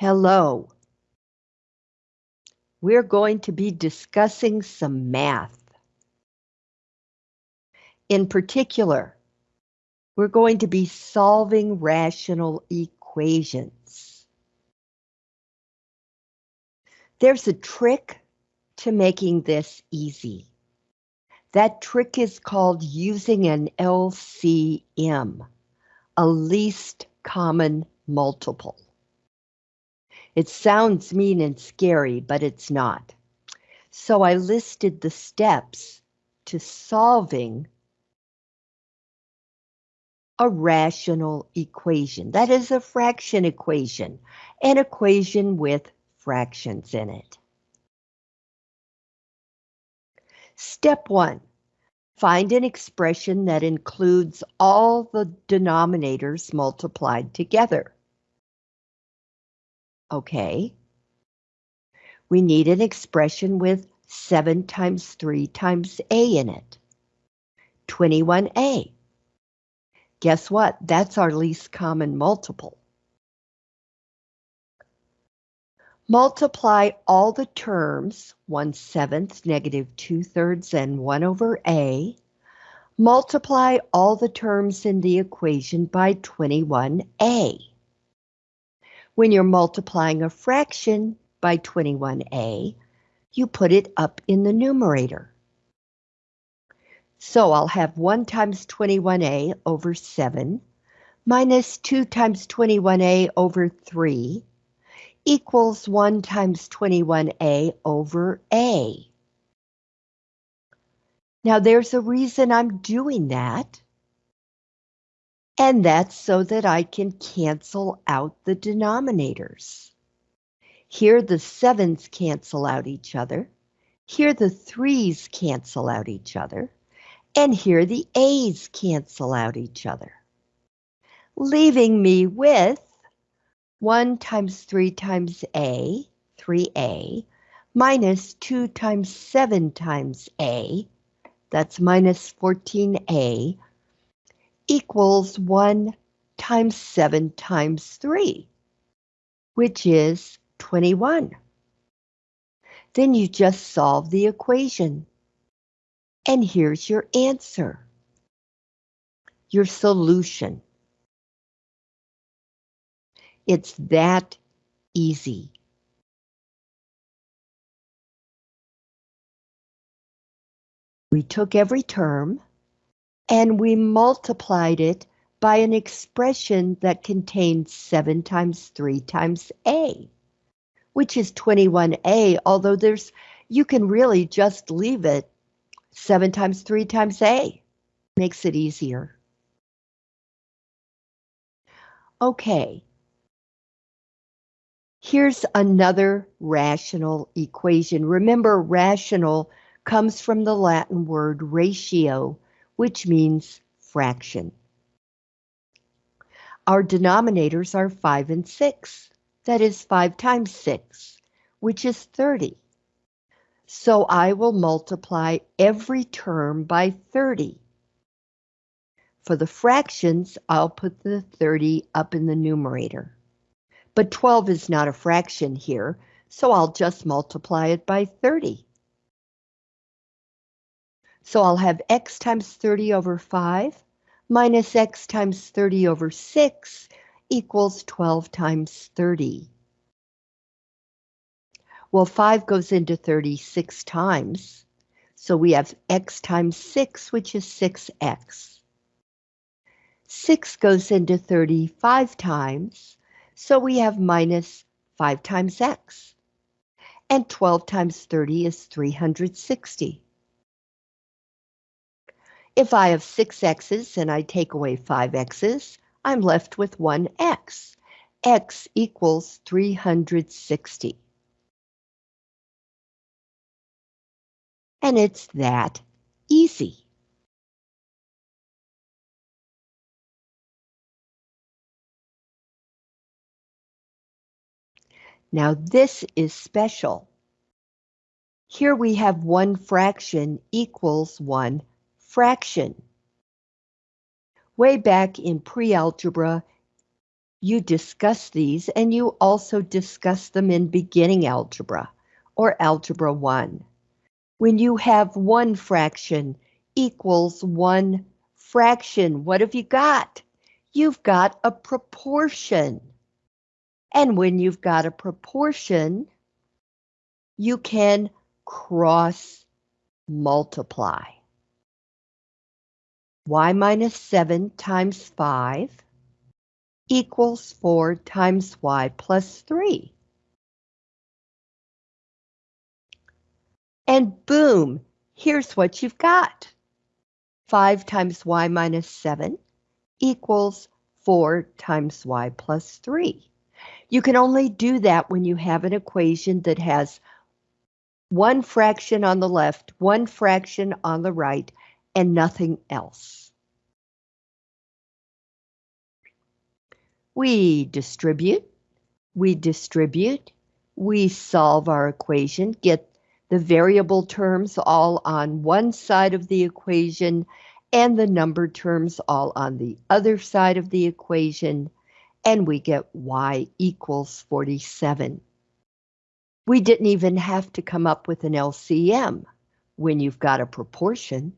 Hello. We're going to be discussing some math. In particular, we're going to be solving rational equations. There's a trick to making this easy. That trick is called using an LCM, a least common multiple. It sounds mean and scary, but it's not. So I listed the steps to solving a rational equation. That is a fraction equation, an equation with fractions in it. Step one, find an expression that includes all the denominators multiplied together. Okay. We need an expression with 7 times 3 times a in it. 21a. Guess what? That's our least common multiple. Multiply all the terms, 1 seventh, negative 2 thirds, and 1 over a. Multiply all the terms in the equation by 21a. When you're multiplying a fraction by 21a, you put it up in the numerator. So I'll have 1 times 21a over 7 minus 2 times 21a over 3 equals 1 times 21a over a. Now there's a reason I'm doing that. And that's so that I can cancel out the denominators. Here the sevens cancel out each other. Here the threes cancel out each other. And here the A's cancel out each other. Leaving me with 1 times 3 times A, 3A, minus 2 times 7 times A, that's minus 14A, equals 1 times 7 times 3, which is 21. Then you just solve the equation. And here's your answer. Your solution. It's that easy. We took every term and we multiplied it by an expression that contains 7 times 3 times a, which is 21a, although there's you can really just leave it 7 times 3 times a. Makes it easier. Okay. Here's another rational equation. Remember, rational comes from the Latin word ratio, which means fraction. Our denominators are 5 and 6. That is 5 times 6, which is 30. So I will multiply every term by 30. For the fractions, I'll put the 30 up in the numerator. But 12 is not a fraction here, so I'll just multiply it by 30. So I'll have x times 30 over 5 minus x times 30 over 6 equals 12 times 30. Well, 5 goes into 36 times, so we have x times 6, which is 6x. 6 goes into 35 times, so we have minus 5 times x. And 12 times 30 is 360. If I have six x's and I take away five x's, I'm left with one x. x equals 360. And it's that easy. Now this is special. Here we have one fraction equals one fraction. Way back in pre-algebra, you discuss these and you also discuss them in beginning algebra or algebra 1. When you have one fraction equals one fraction, what have you got? You've got a proportion. And when you've got a proportion, you can cross multiply. Y minus 7 times 5 equals 4 times y plus 3. And boom, here's what you've got. 5 times y minus 7 equals 4 times y plus 3. You can only do that when you have an equation that has one fraction on the left, one fraction on the right, and nothing else. We distribute, we distribute, we solve our equation, get the variable terms all on one side of the equation and the number terms all on the other side of the equation, and we get y equals 47. We didn't even have to come up with an LCM when you've got a proportion.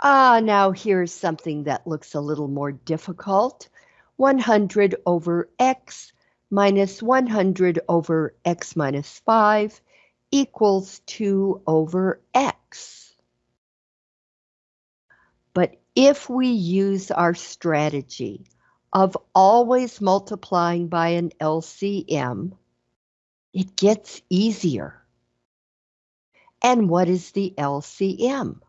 Ah, now here's something that looks a little more difficult. 100 over x minus 100 over x minus 5 equals 2 over x. But if we use our strategy of always multiplying by an LCM, it gets easier. And what is the LCM?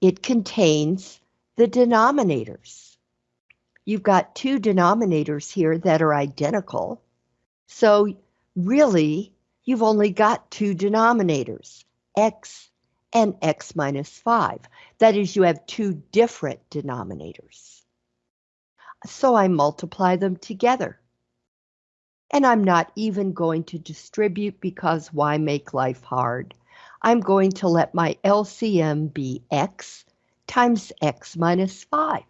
It contains the denominators. You've got two denominators here that are identical. So really, you've only got two denominators, x and x minus 5. That is, you have two different denominators. So I multiply them together. And I'm not even going to distribute because why make life hard? I'm going to let my LCM be x times x minus 5.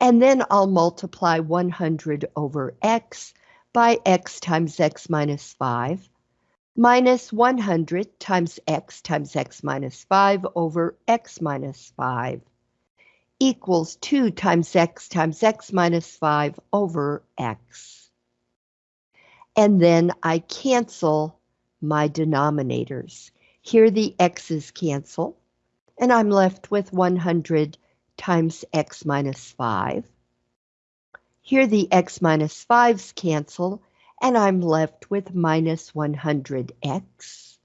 And then I'll multiply 100 over x by x times x minus 5 minus 100 times x times x minus 5 over x minus 5 equals 2 times x times x minus 5 over x. And then I cancel my denominators. Here the x's cancel, and I'm left with 100 times x minus 5. Here the x minus 5's cancel, and I'm left with minus 100x.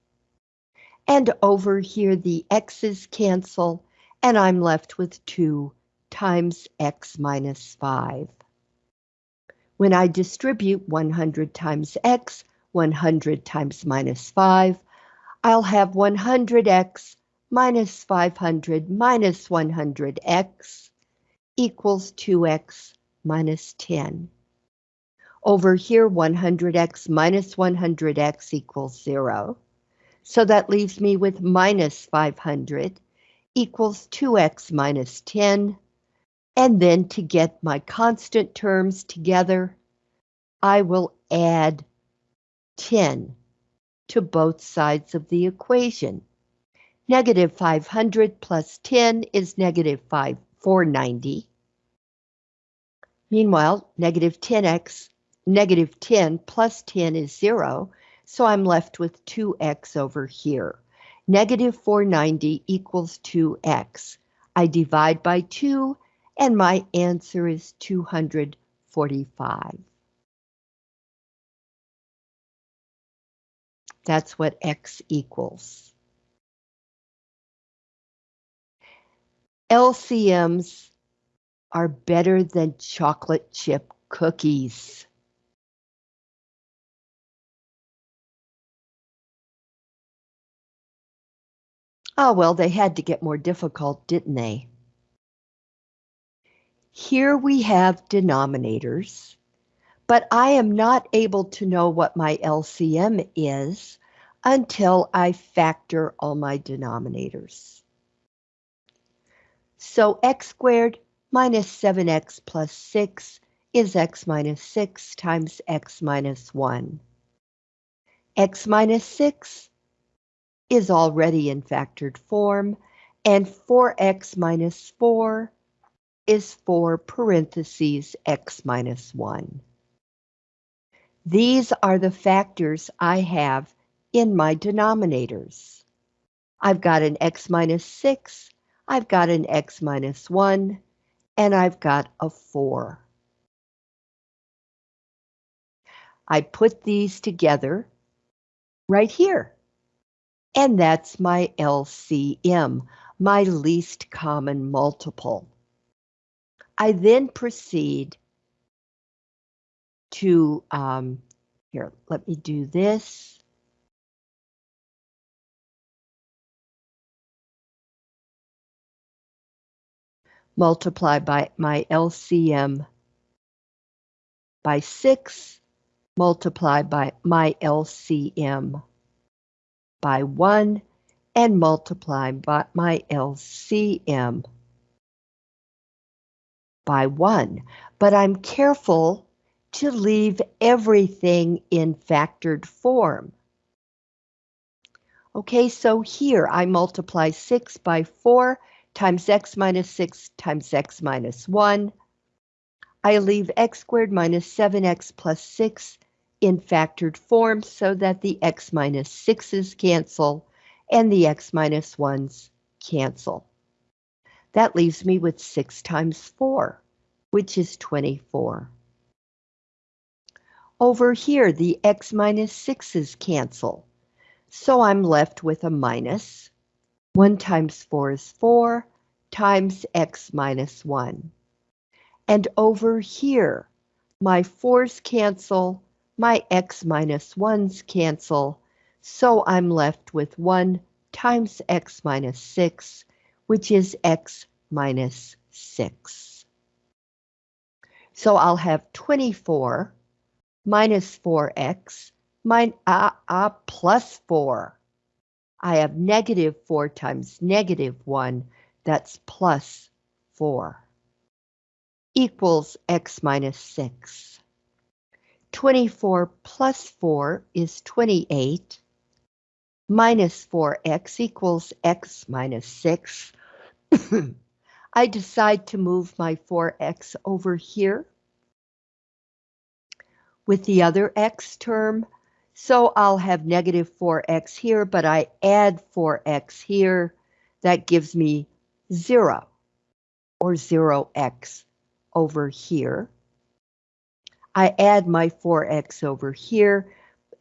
And over here the x's cancel, and I'm left with 2 times x minus 5. When I distribute 100 times x, 100 times minus 5. I'll have 100x minus 500 minus 100x equals 2x minus 10. Over here, 100x minus 100x equals 0. So that leaves me with minus 500 equals 2x minus 10. And then to get my constant terms together, I will add 10 to both sides of the equation. Negative 500 plus 10 is negative 5, 490. Meanwhile, negative 10x, negative 10 plus 10 is 0, so I'm left with 2x over here. Negative 490 equals 2x. I divide by 2, and my answer is 245. That's what X equals. LCMs are better than chocolate chip cookies. Oh, well, they had to get more difficult, didn't they? Here we have denominators but I am not able to know what my LCM is until I factor all my denominators. So x squared minus 7x plus 6 is x minus 6 times x minus 1. x minus 6 is already in factored form, and 4x minus 4 is 4 parentheses x minus 1. These are the factors I have in my denominators. I've got an x minus 6, I've got an x minus 1, and I've got a 4. I put these together right here. And that's my LCM, my least common multiple. I then proceed to, um, here, let me do this. Multiply by my LCM by 6 multiply by my LCM by 1 and multiply by my LCM by 1. But I'm careful to leave everything in factored form. Okay, so here I multiply 6 by 4 times x minus 6 times x minus 1. I leave x squared minus 7x plus 6 in factored form so that the x minus 6's cancel and the x minus 1's cancel. That leaves me with 6 times 4, which is 24. Over here, the x minus 6's cancel, so I'm left with a minus. 1 times 4 is 4, times x minus 1. And over here, my 4's cancel, my x minus 1's cancel, so I'm left with 1 times x minus 6, which is x minus 6. So I'll have 24 minus 4x min, uh, uh, plus 4. I have negative 4 times negative 1, that's plus 4, equals x minus 6. 24 plus 4 is 28. Minus 4x equals x minus 6. I decide to move my 4x over here with the other x term. So I'll have negative 4x here, but I add 4x here. That gives me 0 or 0x over here. I add my 4x over here.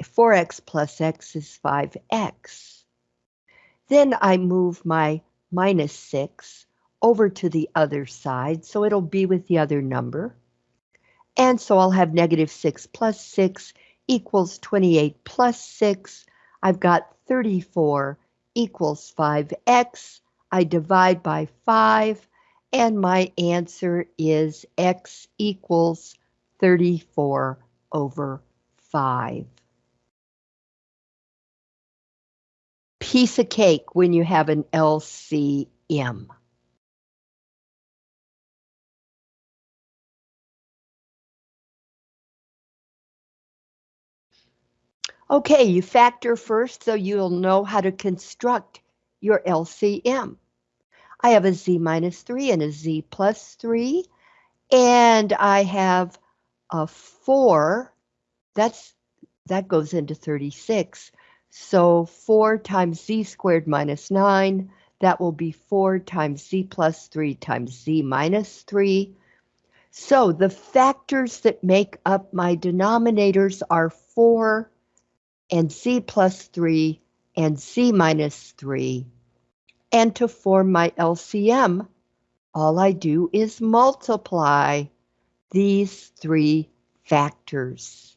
4x plus x is 5x. Then I move my minus 6 over to the other side, so it'll be with the other number. And so I'll have negative 6 plus 6 equals 28 plus 6. I've got 34 equals 5x. I divide by 5, and my answer is x equals 34 over 5. Piece of cake when you have an LCM. Okay, you factor first so you'll know how to construct your LCM. I have a z minus 3 and a z plus 3, and I have a 4, that's that goes into 36. So 4 times z squared minus 9, that will be 4 times z plus 3 times z minus 3. So the factors that make up my denominators are 4 and z plus 3 and z minus 3. And to form my LCM, all I do is multiply these three factors.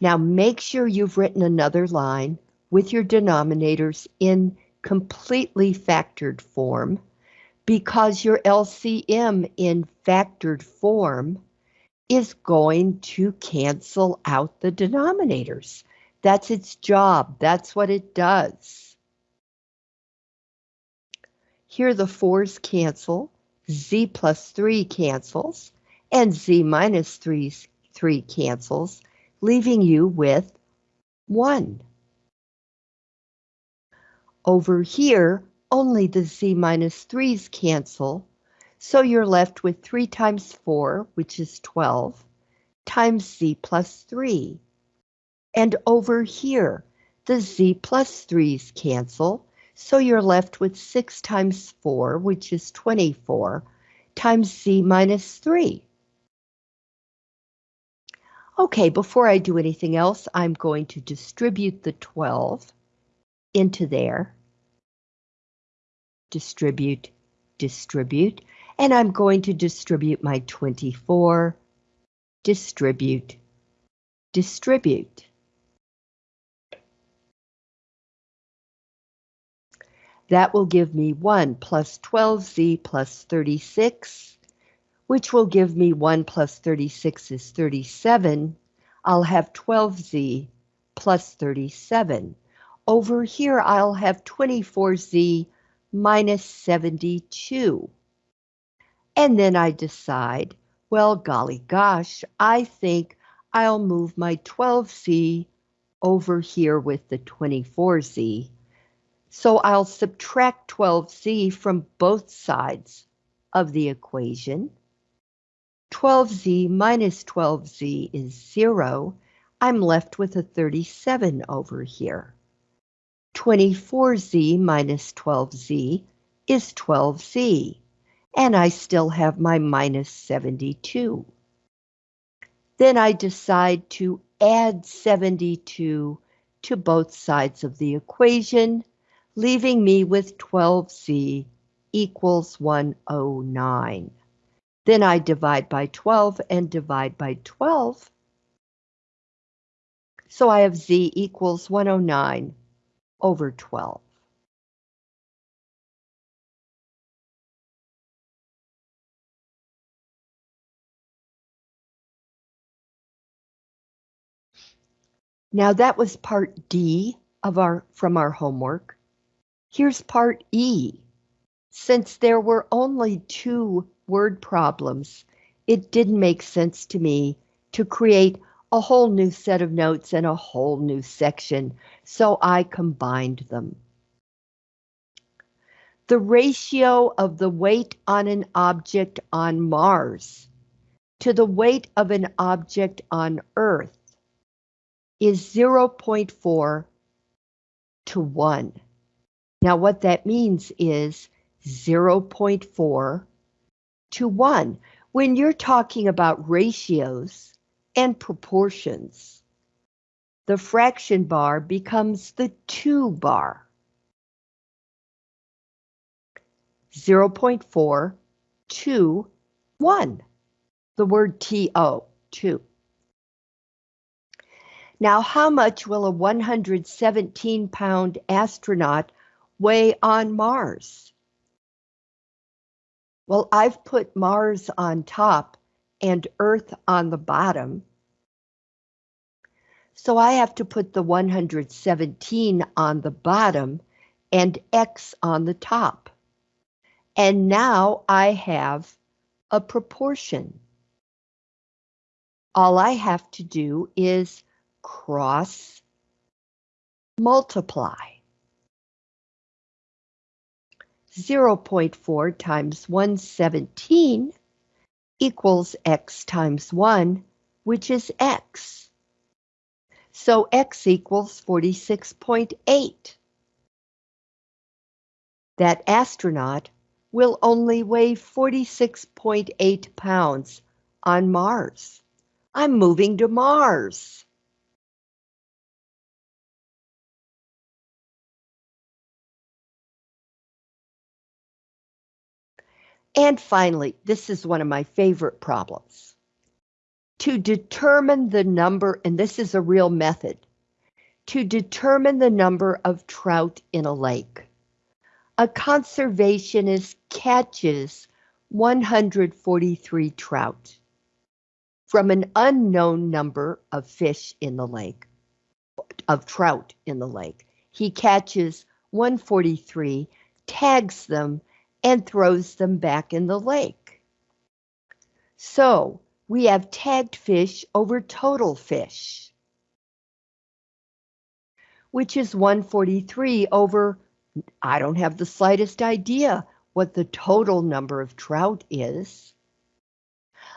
Now make sure you've written another line with your denominators in completely factored form because your LCM in factored form is going to cancel out the denominators. That's its job. That's what it does. Here the 4's cancel, z plus 3 cancels, and z minus 3, 3 cancels, leaving you with 1. Over here, only the z minus 3's cancel, so you're left with 3 times 4, which is 12, times z plus 3. And over here, the z plus 3's cancel, so you're left with 6 times 4, which is 24, times z minus 3. Okay, before I do anything else, I'm going to distribute the 12 into there. Distribute, distribute, and I'm going to distribute my 24, distribute, distribute. That will give me 1 plus 12z plus 36, which will give me 1 plus 36 is 37. I'll have 12z plus 37. Over here, I'll have 24z minus 72. And then I decide, well, golly gosh, I think I'll move my 12z over here with the 24z. So I'll subtract 12z from both sides of the equation. 12z minus 12z is 0. I'm left with a 37 over here. 24z minus 12z is 12z and I still have my minus 72. Then I decide to add 72 to both sides of the equation, leaving me with 12z equals 109. Then I divide by 12 and divide by 12. So I have z equals 109 over 12. Now that was part D of our from our homework. Here's part E. Since there were only two word problems, it didn't make sense to me to create a whole new set of notes and a whole new section, so I combined them. The ratio of the weight on an object on Mars to the weight of an object on Earth is 0.4 to 1. Now what that means is 0.4 to 1. When you're talking about ratios and proportions, the fraction bar becomes the 2 bar. 0.4 to 1. The word TO, 2. Now, how much will a 117 pound astronaut weigh on Mars? Well, I've put Mars on top and Earth on the bottom. So I have to put the 117 on the bottom and X on the top. And now I have a proportion. All I have to do is cross multiply. 0.4 times 117 equals x times 1, which is x. So x equals 46.8. That astronaut will only weigh 46.8 pounds on Mars. I'm moving to Mars. And finally, this is one of my favorite problems. To determine the number, and this is a real method, to determine the number of trout in a lake. A conservationist catches 143 trout. from an unknown number of fish in the lake, of trout in the lake. He catches 143, tags them, and throws them back in the lake. So we have tagged fish over total fish, which is 143 over, I don't have the slightest idea what the total number of trout is.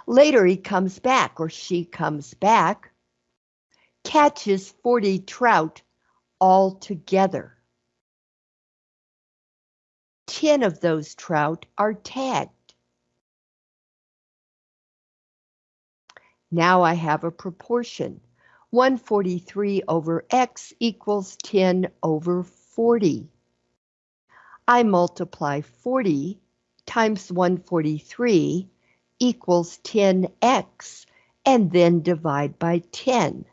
Later he comes back or she comes back, catches 40 trout all together. 10 of those trout are tagged. Now I have a proportion. 143 over x equals 10 over 40. I multiply 40 times 143 equals 10x and then divide by 10.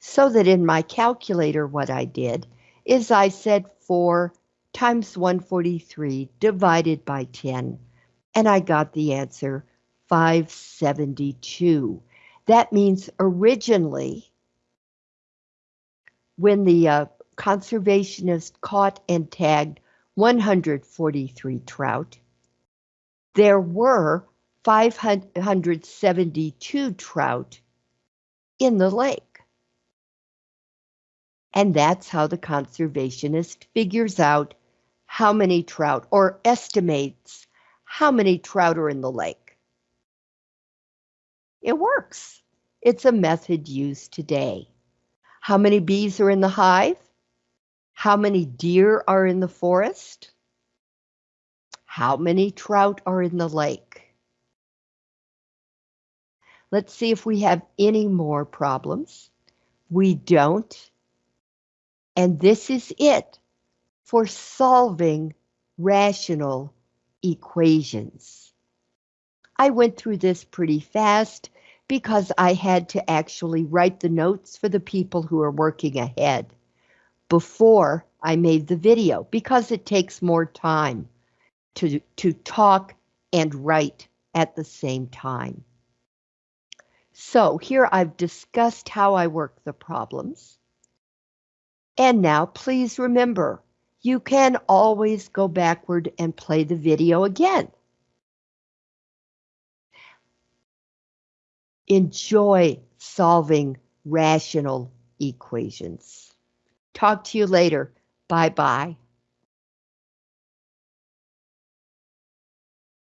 So that in my calculator what I did is I said 4 times 143 divided by 10 and I got the answer 572. That means originally, when the uh, conservationist caught and tagged 143 trout, there were 572 trout in the lake. And that's how the conservationist figures out how many trout or estimates how many trout are in the lake. It works. It's a method used today. How many bees are in the hive? How many deer are in the forest? How many trout are in the lake? Let's see if we have any more problems. We don't. And this is it for solving rational equations. I went through this pretty fast because I had to actually write the notes for the people who are working ahead before I made the video because it takes more time to, to talk and write at the same time. So here I've discussed how I work the problems. And now please remember, you can always go backward and play the video again. enjoy solving rational equations. Talk to you later. Bye-bye.